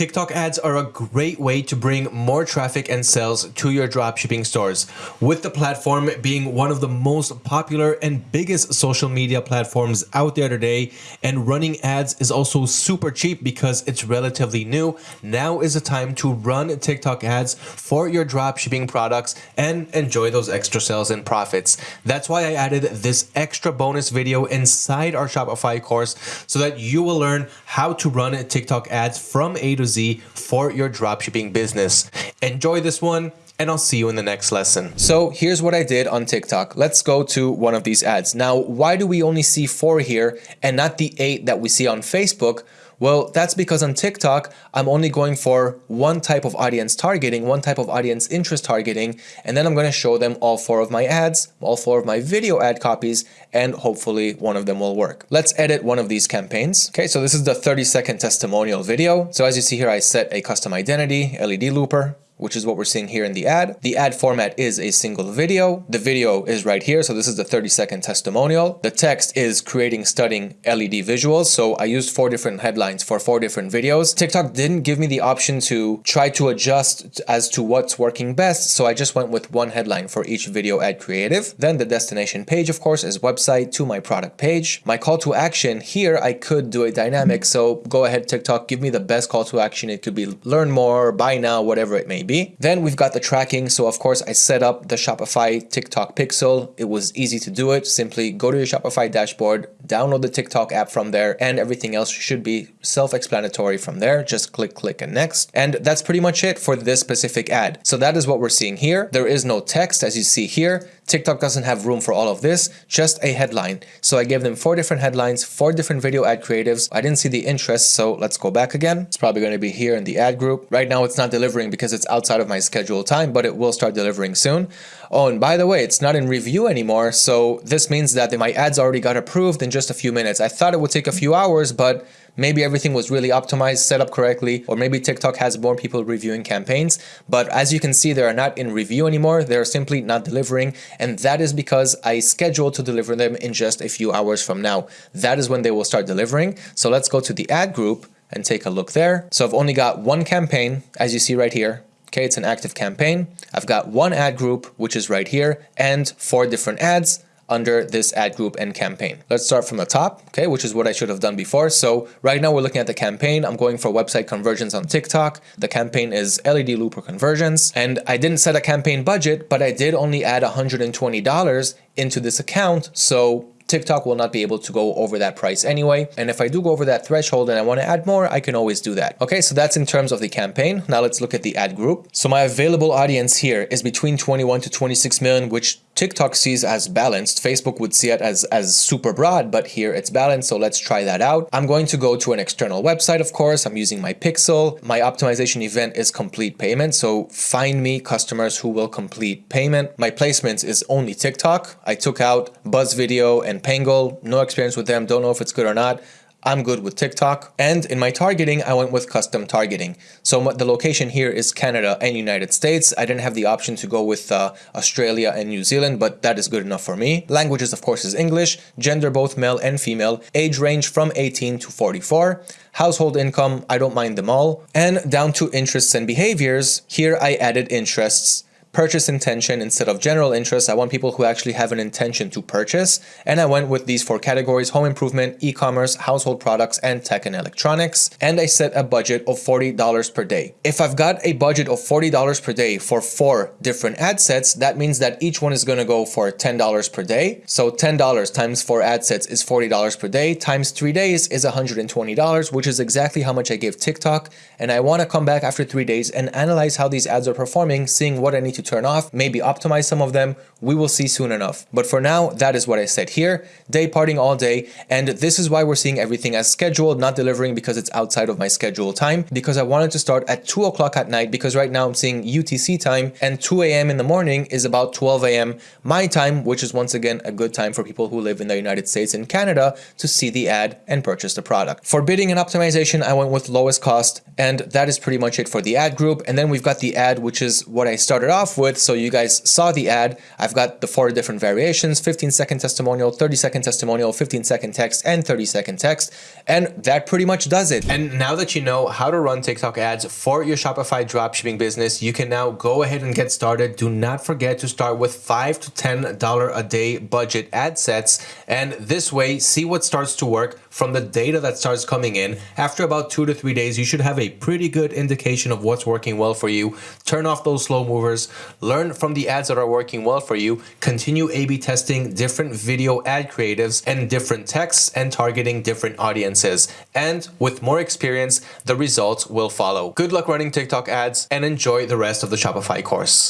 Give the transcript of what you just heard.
TikTok ads are a great way to bring more traffic and sales to your dropshipping stores, with the platform being one of the most popular and biggest social media platforms out there today. And running ads is also super cheap because it's relatively new. Now is the time to run TikTok ads for your dropshipping products and enjoy those extra sales and profits. That's why I added this extra bonus video inside our Shopify course so that you will learn how to run TikTok ads from A to Z for your dropshipping business. Enjoy this one and I'll see you in the next lesson. So here's what I did on TikTok. Let's go to one of these ads. Now, why do we only see four here and not the eight that we see on Facebook? Well, that's because on TikTok, I'm only going for one type of audience targeting, one type of audience interest targeting, and then I'm going to show them all four of my ads, all four of my video ad copies, and hopefully one of them will work. Let's edit one of these campaigns. Okay, so this is the 30 second testimonial video. So as you see here, I set a custom identity, LED looper, which is what we're seeing here in the ad. The ad format is a single video. The video is right here. So this is the 30 second testimonial. The text is creating stunning LED visuals. So I used four different headlines for four different videos. TikTok didn't give me the option to try to adjust as to what's working best. So I just went with one headline for each video ad creative. Then the destination page, of course, is website to my product page. My call to action here, I could do a dynamic. So go ahead, TikTok, give me the best call to action. It could be learn more, buy now, whatever it may be Then we've got the tracking. So of course I set up the Shopify TikTok pixel. It was easy to do it. Simply go to your Shopify dashboard, download the TikTok app from there and everything else should be self-explanatory from there. Just click, click and next. And that's pretty much it for this specific ad. So that is what we're seeing here. There is no text as you see here. TikTok doesn't have room for all of this, just a headline. So I gave them four different headlines, four different video ad creatives. I didn't see the interest, so let's go back again. It's probably going to be here in the ad group. Right now it's not delivering because it's outside of my scheduled time, but it will start delivering soon. Oh, and by the way, it's not in review anymore. So this means that my ads already got approved in just a few minutes. I thought it would take a few hours, but maybe everything was really optimized, set up correctly, or maybe TikTok has more people reviewing campaigns. But as you can see, they are not in review anymore. They're simply not delivering. And that is because I scheduled to deliver them in just a few hours from now. That is when they will start delivering. So let's go to the ad group and take a look there. So I've only got one campaign, as you see right here. Okay, it's an active campaign. I've got one ad group, which is right here, and four different ads under this ad group and campaign. Let's start from the top, okay, which is what I should have done before. So right now we're looking at the campaign. I'm going for website conversions on TikTok. The campaign is LED looper conversions. And I didn't set a campaign budget, but I did only add $120 into this account. So TikTok will not be able to go over that price anyway. And if I do go over that threshold and I want to add more, I can always do that. Okay, so that's in terms of the campaign. Now let's look at the ad group. So my available audience here is between 21 to 26 million, which TikTok sees as balanced. Facebook would see it as, as super broad, but here it's balanced. So let's try that out. I'm going to go to an external website, of course. I'm using my pixel. My optimization event is complete payment. So find me customers who will complete payment. My placements is only TikTok. I took out Buzz Video and Pangle. No experience with them. Don't know if it's good or not. I'm good with TikTok. And in my targeting, I went with custom targeting. So the location here is Canada and United States. I didn't have the option to go with uh, Australia and New Zealand, but that is good enough for me. Languages, of course, is English. Gender, both male and female. Age range from 18 to 44. Household income, I don't mind them all. And down to interests and behaviors, here I added interests purchase intention instead of general interest. I want people who actually have an intention to purchase. And I went with these four categories, home improvement, e-commerce, household products, and tech and electronics. And I set a budget of $40 per day. If I've got a budget of $40 per day for four different ad sets, that means that each one is going to go for $10 per day. So $10 times four ad sets is $40 per day times three days is $120, which is exactly how much I gave TikTok. And I want to come back after three days and analyze how these ads are performing, seeing what I need to to turn off, maybe optimize some of them. We will see soon enough. But for now, that is what I said here. Day parting all day. And this is why we're seeing everything as scheduled, not delivering because it's outside of my schedule time, because I wanted to start at 2 o'clock at night because right now I'm seeing UTC time and 2 a.m. in the morning is about 12 a.m. my time, which is once again a good time for people who live in the United States and Canada to see the ad and purchase the product. For bidding and optimization, I went with lowest cost and that is pretty much it for the ad group. And then we've got the ad, which is what I started off off with, so you guys saw the ad, I've got the four different variations, 15 second testimonial, 30 second testimonial, 15 second text, and 30 second text. And that pretty much does it. And now that you know how to run TikTok ads for your Shopify dropshipping business, you can now go ahead and get started. Do not forget to start with five to $10 a day budget ad sets. And this way, see what starts to work from the data that starts coming in. After about two to three days, you should have a pretty good indication of what's working well for you. Turn off those slow movers, learn from the ads that are working well for you, continue A-B testing different video ad creatives and different texts and targeting different audiences. And with more experience, the results will follow. Good luck running TikTok ads and enjoy the rest of the Shopify course.